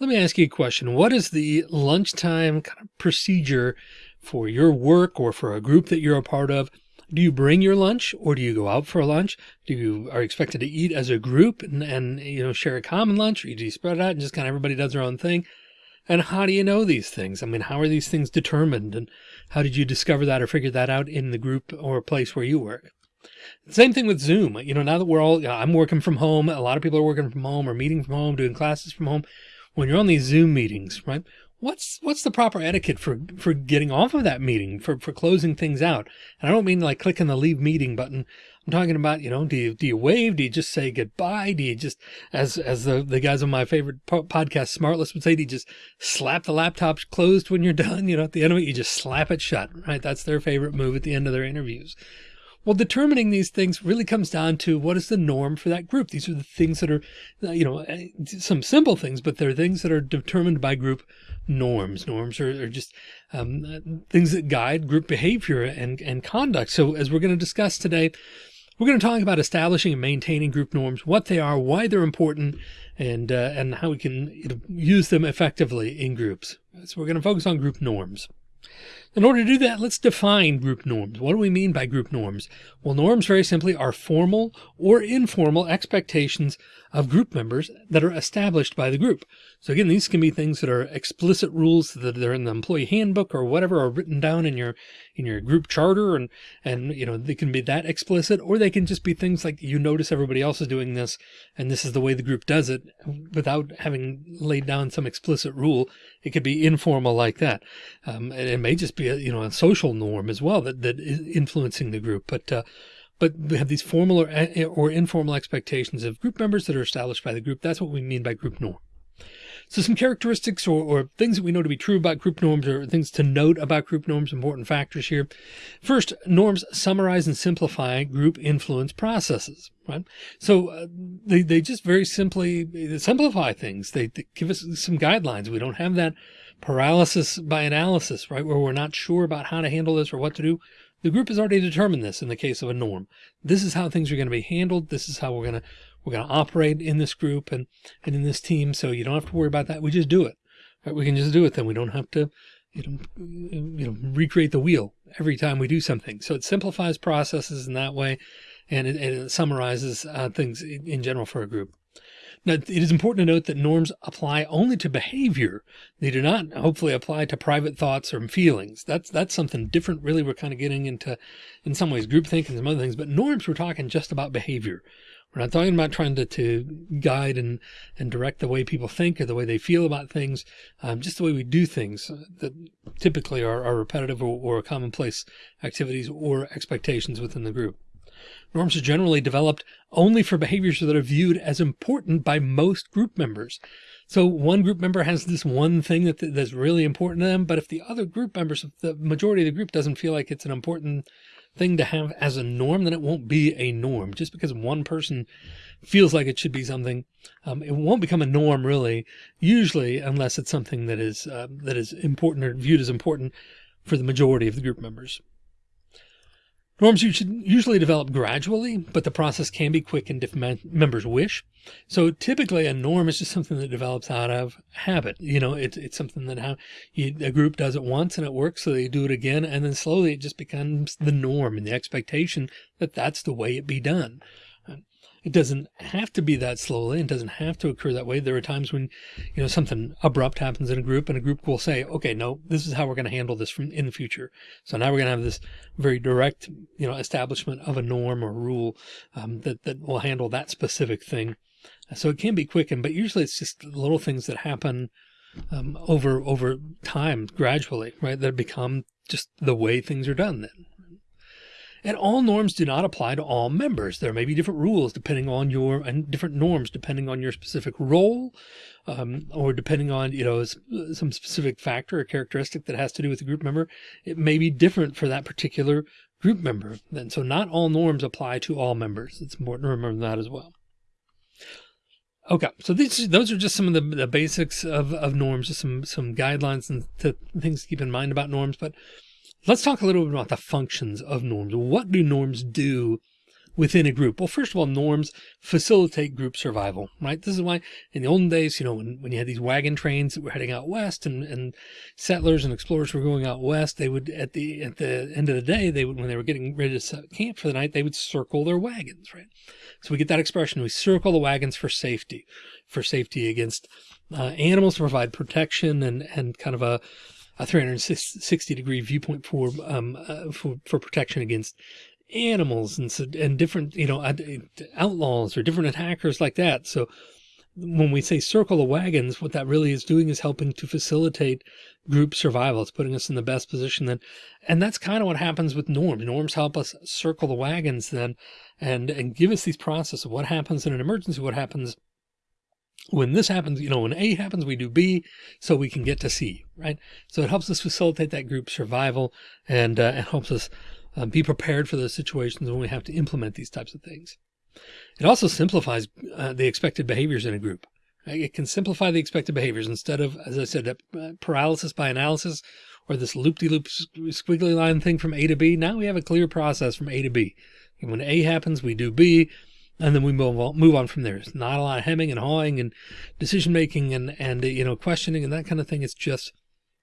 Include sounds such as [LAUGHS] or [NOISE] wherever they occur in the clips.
Let me ask you a question. What is the lunchtime kind of procedure for your work or for a group that you're a part of? Do you bring your lunch or do you go out for lunch? Do you are expected to eat as a group and, and you know share a common lunch or do you spread it out and just kind of everybody does their own thing? And how do you know these things? I mean, how are these things determined and how did you discover that or figure that out in the group or place where you work? Same thing with Zoom. You know, now that we're all, I'm working from home, a lot of people are working from home or meeting from home, doing classes from home. When you're on these Zoom meetings, right? What's, what's the proper etiquette for, for getting off of that meeting, for, for closing things out? And I don't mean like clicking the leave meeting button. I'm talking about, you know, do you, do you wave? Do you just say goodbye? Do you just, as, as the, the guys on my favorite po podcast, Smartless would say, do you just slap the laptop closed when you're [LAUGHS] done? You know, at the end of it, you just slap it shut, right? That's their favorite move at the end of their interviews. Well, determining these things really comes down to what is the norm for that group. These are the things that are, uh, you know, uh, some simple things, but they're things that are determined by group norms. Norms are, are just um, uh, things that guide group behavior and, and conduct. So as we're going to discuss today, we're going to talk about establishing and maintaining group norms, what they are, why they're important, and uh, and how we can use them effectively in groups. So we're going to focus on group norms. In order to do that, let's define group norms. What do we mean by group norms? Well, norms very simply are formal or informal expectations of group members that are established by the group. So again, these can be things that are explicit rules that are in the employee handbook or whatever are written down in your in your group charter and and you know they can be that explicit or they can just be things like you notice everybody else is doing this and this is the way the group does it without having laid down some explicit rule. It could be informal like that. Um, and it may just be a, you know a social norm as well that that is influencing the group. But uh, but we have these formal or, or informal expectations of group members that are established by the group. That's what we mean by group norm. So some characteristics or, or, things that we know to be true about group norms or things to note about group norms, important factors here. First, norms summarize and simplify group influence processes, right? So uh, they, they just very simply simplify things. They, they give us some guidelines. We don't have that paralysis by analysis, right? Where we're not sure about how to handle this or what to do. The group has already determined this in the case of a norm. This is how things are going to be handled. This is how we're going to, we're going to operate in this group and, and in this team. So you don't have to worry about that. We just do it. Right? We can just do it. Then we don't have to, you know, you know, recreate the wheel every time we do something. So it simplifies processes in that way. And it, and it summarizes uh, things in, in general for a group. Now, it is important to note that norms apply only to behavior. They do not hopefully apply to private thoughts or feelings. That's, that's something different. Really, we're kind of getting into, in some ways, groupthink and some other things, but norms, we're talking just about behavior. We're not talking about trying to, to guide and, and direct the way people think or the way they feel about things, um, just the way we do things that typically are, are repetitive or, or commonplace activities or expectations within the group. Norms are generally developed only for behaviors that are viewed as important by most group members. So one group member has this one thing that that's really important to them, but if the other group members, the majority of the group doesn't feel like it's an important thing to have as a norm, then it won't be a norm. Just because one person feels like it should be something, um, it won't become a norm really, usually unless it's something that is uh, that is important or viewed as important for the majority of the group members. Norms you should usually develop gradually, but the process can be quickened if members wish. So typically a norm is just something that develops out of habit. You know, it's, it's something that you, a group does it once and it works. So they do it again. And then slowly it just becomes the norm and the expectation that that's the way it be done. It doesn't have to be that slowly. It doesn't have to occur that way. There are times when, you know, something abrupt happens in a group and a group will say, okay, no, this is how we're going to handle this from in the future. So now we're going to have this very direct, you know, establishment of a norm or rule um, that, that will handle that specific thing. So it can be quickened, but usually it's just little things that happen um, over, over time gradually, right? That become just the way things are done then. And all norms do not apply to all members. There may be different rules depending on your and different norms depending on your specific role um, or depending on, you know, some specific factor or characteristic that has to do with the group member. It may be different for that particular group member. And so not all norms apply to all members. It's important to remember that as well. Okay, so these those are just some of the, the basics of, of norms, just some some guidelines and things to keep in mind about norms. But Let's talk a little bit about the functions of norms. What do norms do within a group? Well, first of all, norms facilitate group survival, right? This is why in the olden days, you know, when, when you had these wagon trains that were heading out west and, and settlers and explorers were going out west, they would at the at the end of the day, they would when they were getting ready to set camp for the night, they would circle their wagons, right? So we get that expression, we circle the wagons for safety, for safety against uh, animals to provide protection and, and kind of a, a 360 degree viewpoint for, um, uh, for, for protection against animals and, so, and different, you know, outlaws or different attackers like that. So when we say circle the wagons, what that really is doing is helping to facilitate group survival. It's putting us in the best position then. And that's kind of what happens with norms. Norms help us circle the wagons then and, and give us these process of what happens in an emergency, what happens when this happens, you know, when A happens, we do B so we can get to C, right? So it helps us facilitate that group survival and uh, it helps us uh, be prepared for those situations when we have to implement these types of things. It also simplifies uh, the expected behaviors in a group. It can simplify the expected behaviors instead of, as I said, uh, paralysis by analysis or this loop-de-loop -loop squiggly line thing from A to B. Now we have a clear process from A to B. And when A happens, we do B and then we move on, move on from there. It's not a lot of hemming and hawing and decision making and, and, you know, questioning and that kind of thing. It's just,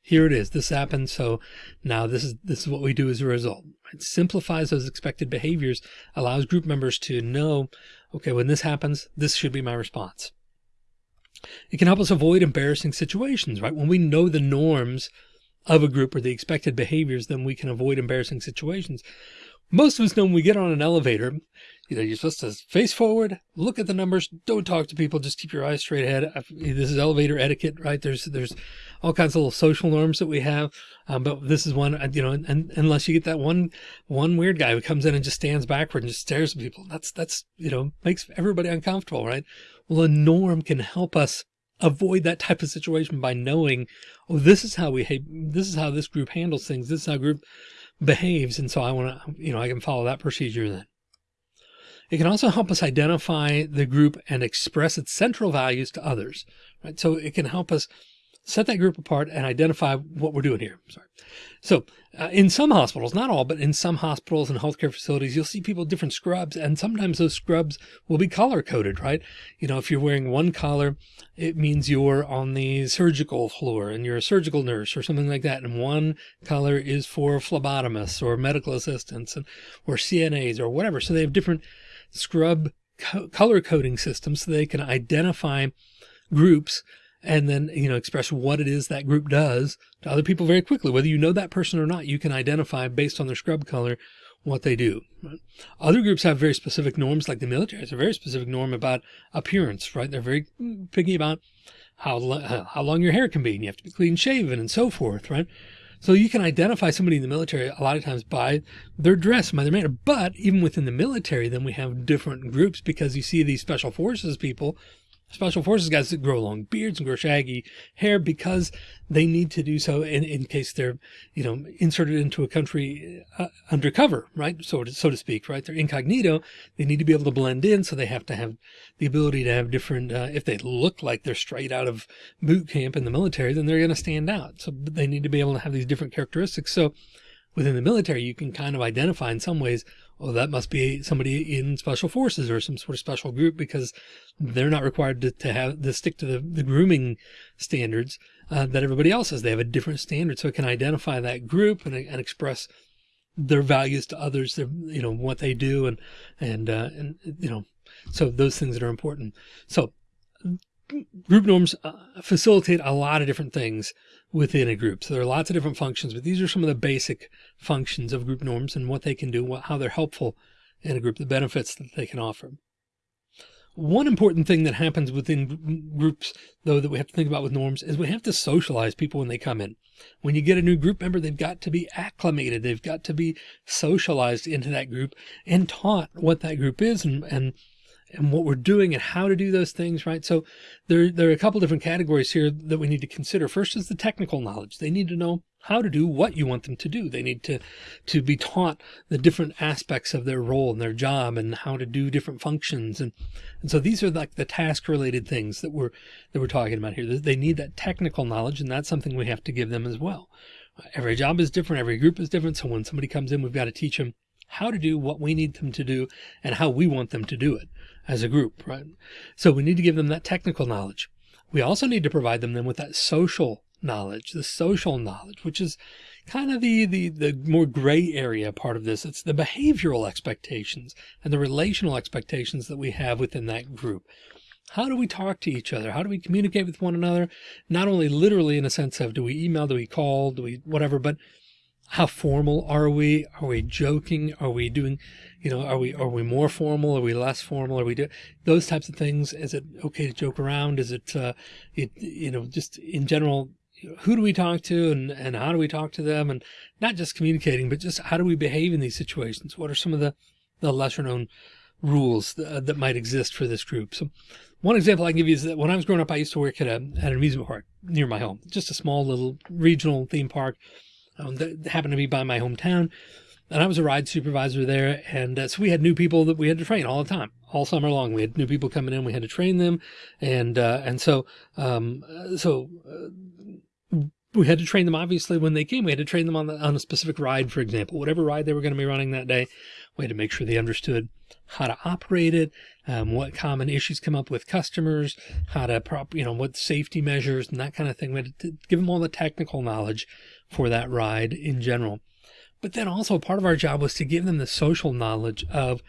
here it is. This happened. So now this is, this is what we do as a result. It simplifies those expected behaviors, allows group members to know, okay, when this happens, this should be my response. It can help us avoid embarrassing situations, right? When we know the norms of a group or the expected behaviors, then we can avoid embarrassing situations. Most of us know when we get on an elevator, you know, you're supposed to face forward, look at the numbers, don't talk to people, just keep your eyes straight ahead. This is elevator etiquette, right? There's, there's all kinds of little social norms that we have. Um, but this is one, you know, and, and, unless you get that one, one weird guy who comes in and just stands backward and just stares at people, that's, that's, you know, makes everybody uncomfortable, right? Well, a norm can help us avoid that type of situation by knowing, oh, this is how we, hate this is how this group handles things. This is how group behaves. And so I want to, you know, I can follow that procedure then. It can also help us identify the group and express its central values to others, right? So it can help us set that group apart and identify what we're doing here. Sorry. So uh, in some hospitals, not all, but in some hospitals and healthcare facilities, you'll see people different scrubs and sometimes those scrubs will be color coded, right? You know, if you're wearing one color, it means you're on the surgical floor and you're a surgical nurse or something like that. And one color is for phlebotomists or medical assistants and, or CNAs or whatever. So they have different scrub co color coding system so they can identify groups and then, you know, express what it is that group does to other people very quickly. Whether you know that person or not, you can identify based on their scrub color what they do. Other groups have very specific norms, like the military has a very specific norm about appearance, right? They're very picky about how, how long your hair can be and you have to be clean shaven and so forth, right? So you can identify somebody in the military a lot of times by their dress, by their manner. But even within the military, then we have different groups because you see these special forces people Special Forces guys that grow long beards and grow shaggy hair because they need to do so in, in case they're, you know, inserted into a country uh, undercover, right? So to, so to speak, right? They're incognito. They need to be able to blend in. So they have to have the ability to have different, uh, if they look like they're straight out of boot camp in the military, then they're going to stand out. So they need to be able to have these different characteristics. So within the military, you can kind of identify in some ways oh, that must be somebody in special forces or some sort of special group because they're not required to, to have to stick to the, the grooming standards uh, that everybody else has. They have a different standard. So it can identify that group and, and express their values to others, their, you know, what they do and, and, uh, and, you know, so those things that are important. So group norms uh, facilitate a lot of different things within a group. So there are lots of different functions, but these are some of the basic functions of group norms and what they can do, what, how they're helpful in a group, the benefits that they can offer. One important thing that happens within groups, though, that we have to think about with norms is we have to socialize people when they come in. When you get a new group member, they've got to be acclimated. They've got to be socialized into that group and taught what that group is and, and and what we're doing and how to do those things, right? So there, there are a couple different categories here that we need to consider. First is the technical knowledge. They need to know how to do what you want them to do. They need to, to be taught the different aspects of their role and their job and how to do different functions. And, and so these are like the task related things that we're, that we're talking about here. They need that technical knowledge and that's something we have to give them as well. Every job is different. Every group is different. So when somebody comes in, we've got to teach them how to do what we need them to do and how we want them to do it as a group, right? So we need to give them that technical knowledge. We also need to provide them then with that social knowledge, the social knowledge, which is kind of the, the, the more gray area part of this. It's the behavioral expectations and the relational expectations that we have within that group. How do we talk to each other? How do we communicate with one another? Not only literally in a sense of do we email, do we call, do we whatever, but how formal are we? Are we joking? Are we doing, you know, are we, are we more formal? Are we less formal? Are we do those types of things? Is it okay to joke around? Is it, uh, it, you know, just in general, who do we talk to and, and how do we talk to them? And not just communicating, but just how do we behave in these situations? What are some of the, the lesser known rules that, that might exist for this group? So one example I can give you is that when I was growing up, I used to work at a, at an amusement park near my home, just a small little regional theme park um, that happened to be by my hometown. And I was a ride supervisor there. And uh, so we had new people that we had to train all the time, all summer long. We had new people coming in. We had to train them. And, uh, and so, um, so, uh, we had to train them obviously when they came we had to train them on the, on a specific ride for example whatever ride they were going to be running that day we had to make sure they understood how to operate it um, what common issues come up with customers how to prop you know what safety measures and that kind of thing we had to give them all the technical knowledge for that ride in general but then also part of our job was to give them the social knowledge of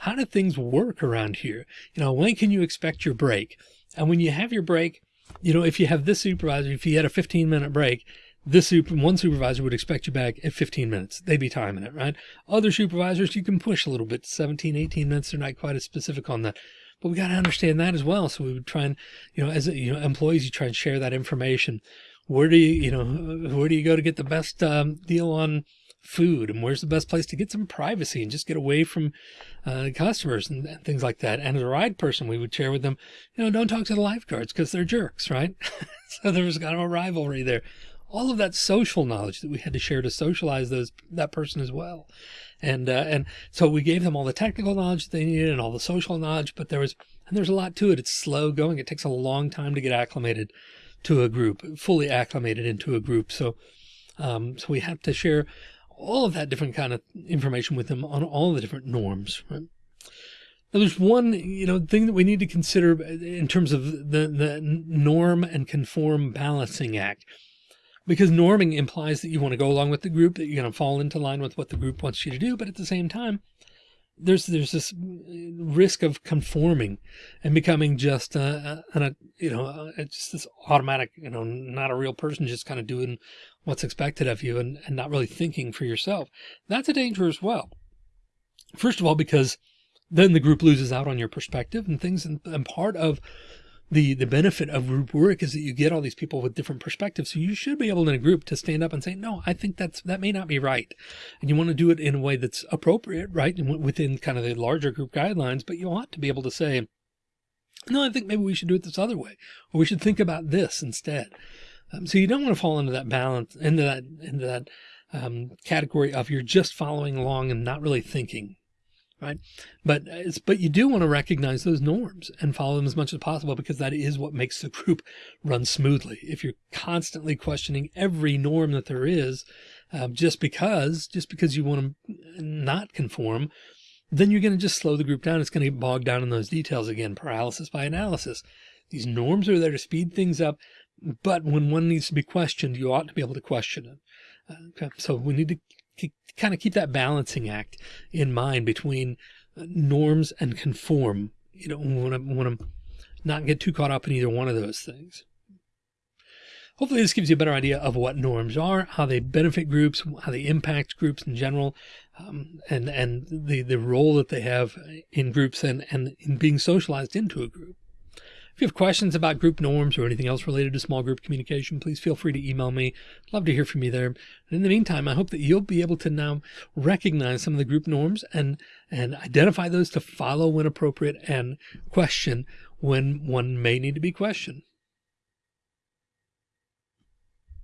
how do things work around here you know when can you expect your break and when you have your break you know, if you have this supervisor, if you had a 15 minute break, this super, one supervisor would expect you back at 15 minutes. They'd be timing it, right? Other supervisors, you can push a little bit, 17, 18 minutes. They're not quite as specific on that, but we got to understand that as well. So we would try and, you know, as you know, employees, you try and share that information. Where do you, you know, where do you go to get the best um, deal on food and where's the best place to get some privacy and just get away from uh, customers and, and, things like that. And as a ride person, we would share with them, you know, don't talk to the lifeguards because they're jerks, right? [LAUGHS] so there was kind of a rivalry there. All of that social knowledge that we had to share to socialize those that person as well. And uh, and so we gave them all the technical knowledge they needed and all the social knowledge, but there was and there's a lot to it. It's slow going. It takes a long time to get acclimated to a group, fully acclimated into a group. So um, so we have to share all of that different kind of information with them on all the different norms. Right? Now, there's one, you know, thing that we need to consider in terms of the, the norm and conform balancing act, because norming implies that you want to go along with the group, that you're going to fall into line with what the group wants you to do. But at the same time, there's there's this risk of conforming and becoming just a, a, a you know uh, just this automatic you know not a real person just kind of doing what's expected of you and, and not really thinking for yourself. That's a danger as well. First of all because then the group loses out on your perspective and things and, and part of the the benefit of group work is that you get all these people with different perspectives. So you should be able in a group to stand up and say, no, I think that's that may not be right. And you want to do it in a way that's appropriate, right? And within kind of the larger group guidelines, but you ought to be able to say, no, I think maybe we should do it this other way, or we should think about this instead. Um, so you don't want to fall into that balance, into that, into that um, category of you're just following along and not really thinking right? But it's, but you do want to recognize those norms and follow them as much as possible because that is what makes the group run smoothly. If you're constantly questioning every norm that there is, um, just because, just because you want to not conform, then you're going to just slow the group down. It's going to get bogged down in those details again, paralysis by analysis. These norms are there to speed things up, but when one needs to be questioned, you ought to be able to question it. Uh, okay. So we need to kind of keep that balancing act in mind between uh, norms and conform. You know, want to want to not get too caught up in either one of those things. Hopefully this gives you a better idea of what norms are, how they benefit groups, how they impact groups in general, um, and, and the, the role that they have in groups and, and in being socialized into a group. If you have questions about group norms or anything else related to small group communication, please feel free to email me. I'd love to hear from you there. And in the meantime, I hope that you'll be able to now recognize some of the group norms and, and identify those to follow when appropriate and question when one may need to be questioned.